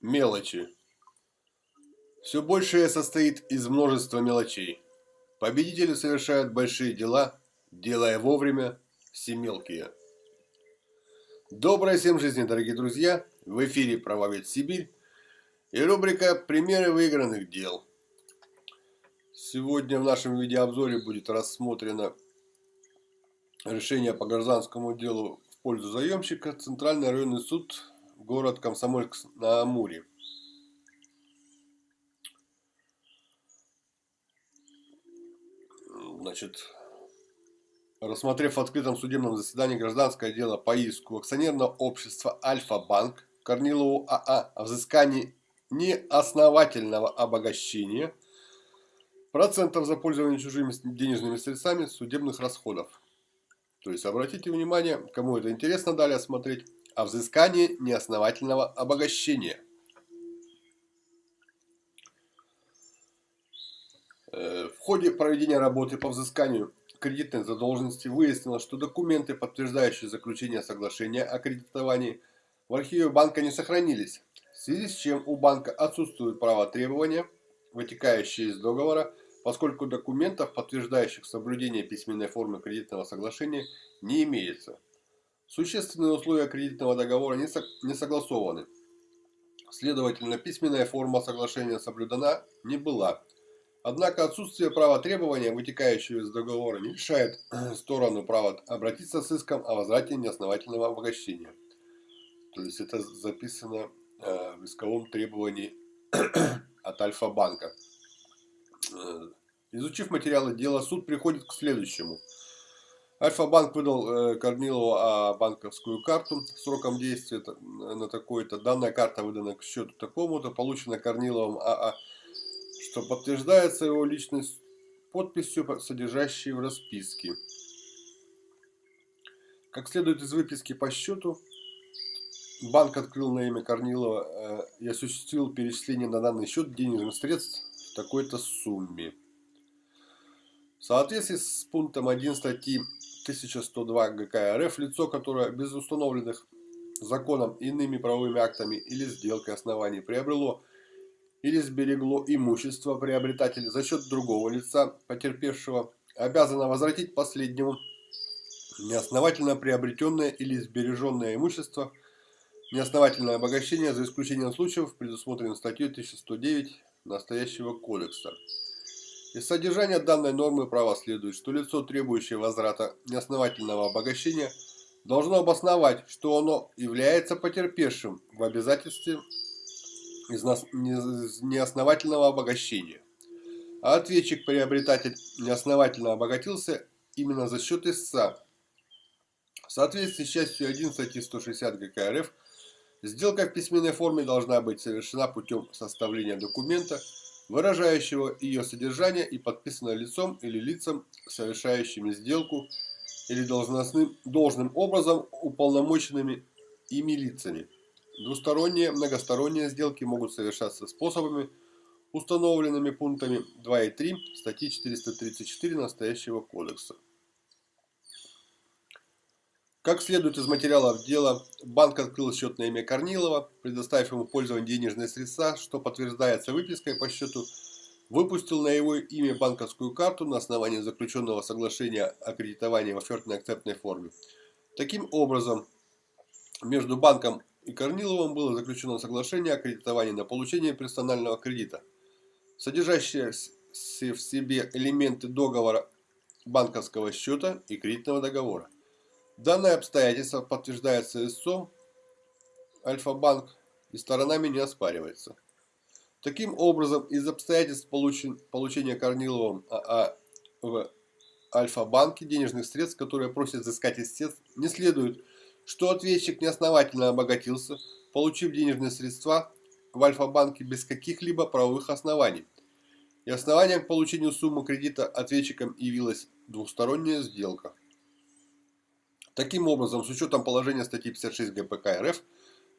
Мелочи. Все большее состоит из множества мелочей. Победители совершают большие дела, делая вовремя все мелкие. Доброй всем жизни, дорогие друзья! В эфире «Правовед Сибирь» и рубрика «Примеры выигранных дел». Сегодня в нашем видеообзоре будет рассмотрено решение по гражданскому делу в пользу заемщика. Центральный районный суд город Комсомольск на Амуре. Значит, рассмотрев в открытом судебном заседании гражданское дело по иску акционерного общества Альфа-Банк Корнилову АА о взыскании неосновательного обогащения процентов за пользование чужими денежными средствами судебных расходов. То есть, обратите внимание, кому это интересно далее смотреть, о взыскании неосновательного обогащения. Э, в ходе проведения работы по взысканию кредитной задолженности выяснилось, что документы, подтверждающие заключение соглашения о кредитовании, в архиве банка не сохранились, в связи с чем у банка отсутствует право требования, вытекающие из договора, поскольку документов, подтверждающих соблюдение письменной формы кредитного соглашения, не имеется. Существенные условия кредитного договора не, со, не согласованы. Следовательно, письменная форма соглашения соблюдена не была. Однако отсутствие права требования, вытекающего из договора, не лишает сторону права обратиться с иском о возврате неосновательного обогащения. То есть это записано э, в исковом требовании от Альфа-банка. Э, изучив материалы дела, суд приходит к следующему – Альфа-банк выдал э, Корнилову а, банковскую карту сроком действия на такой-то. Данная карта выдана к счету такому-то, получена Корниловым АА, что подтверждается его личность подписью, содержащей в расписке. Как следует из выписки по счету, банк открыл на имя Корнилова э, и осуществил перечисление на данный счет денежных средств в такой-то сумме. В соответствии с пунктом 1 статьи 1102 ГК РФ лицо, которое без установленных законом иными правовыми актами или сделкой оснований приобрело или сберегло имущество приобретателя за счет другого лица, потерпевшего, обязано возвратить последнему неосновательно приобретенное или сбереженное имущество, неосновательное обогащение за исключением случаев, предусмотренных статьей 1109 настоящего кодекса. Из содержания данной нормы права следует, что лицо, требующее возврата неосновательного обогащения, должно обосновать, что оно является потерпевшим в обязательстве из неосновательного обогащения. А ответчик-приобретатель неосновательно обогатился именно за счет истца. В соответствии с частью 1 статьи 160 ГК РФ, сделка в письменной форме должна быть совершена путем составления документа, выражающего ее содержание и подписанное лицом или лицам, совершающими сделку или должностным, должным образом уполномоченными ими лицами. Двусторонние, многосторонние сделки могут совершаться способами, установленными пунктами 2 и 3 статьи 434 настоящего кодекса. Как следует из материалов дела, банк открыл счет на имя Корнилова, предоставив ему пользование денежные средства, что подтверждается выпиской по счету, выпустил на его имя банковскую карту на основании заключенного соглашения о кредитовании в офертной акцептной форме. Таким образом, между банком и Корниловым было заключено соглашение о кредитовании на получение персонального кредита, содержащее в себе элементы договора банковского счета и кредитного договора. Данное обстоятельство подтверждается истцом Альфа-банк и сторонами не оспаривается. Таким образом, из обстоятельств получен, получения Корниловым АА в Альфа-банке денежных средств, которые просят взыскать истец, не следует, что ответчик неосновательно обогатился, получив денежные средства в Альфа-банке без каких-либо правовых оснований. И основанием к получению суммы кредита ответчиком явилась двухсторонняя сделка. Таким образом, с учетом положения статьи 56 ГПК РФ,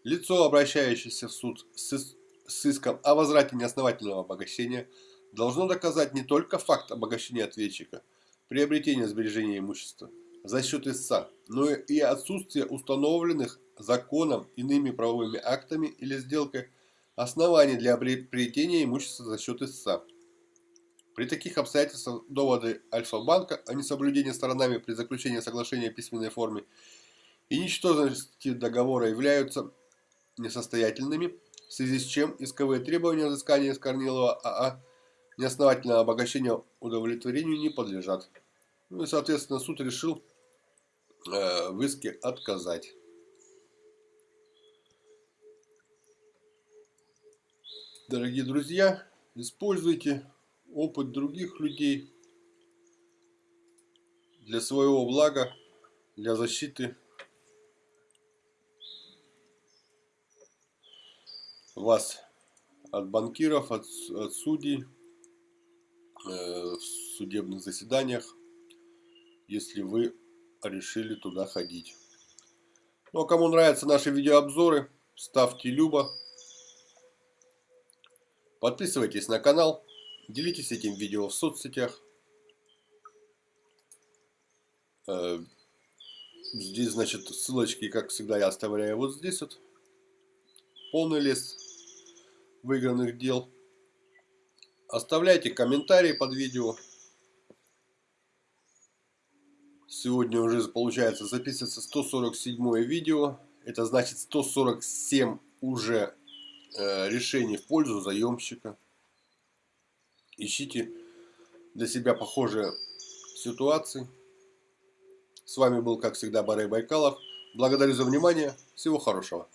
лицо, обращающееся в суд с, иском о возврате неосновательного обогащения, должно доказать не только факт обогащения ответчика, приобретения сбережения имущества за счет истца, но и отсутствие установленных законом иными правовыми актами или сделкой оснований для приобретения имущества за счет истца. При таких обстоятельствах доводы Альфа-банка о несоблюдении сторонами при заключении соглашения в письменной форме и ничтожности договора являются несостоятельными, в связи с чем исковые требования взыскания из Корнилова АА неосновательного обогащения удовлетворению не подлежат. Ну и, соответственно, суд решил э, в иске отказать. Дорогие друзья, используйте опыт других людей для своего блага, для защиты вас от банкиров, от, от судей э, в судебных заседаниях, если вы решили туда ходить. Ну а кому нравятся наши видеообзоры, ставьте любо. Подписывайтесь на канал, делитесь этим видео в соцсетях. Э, здесь, значит, ссылочки, как всегда, я оставляю вот здесь вот. Полный лист выигранных дел. Оставляйте комментарии под видео. Сегодня уже получается записывается 147 видео. Это значит 147 уже э, решений в пользу заемщика. Ищите для себя похожие ситуации. С вами был, как всегда, Барей Байкалов. Благодарю за внимание. Всего хорошего.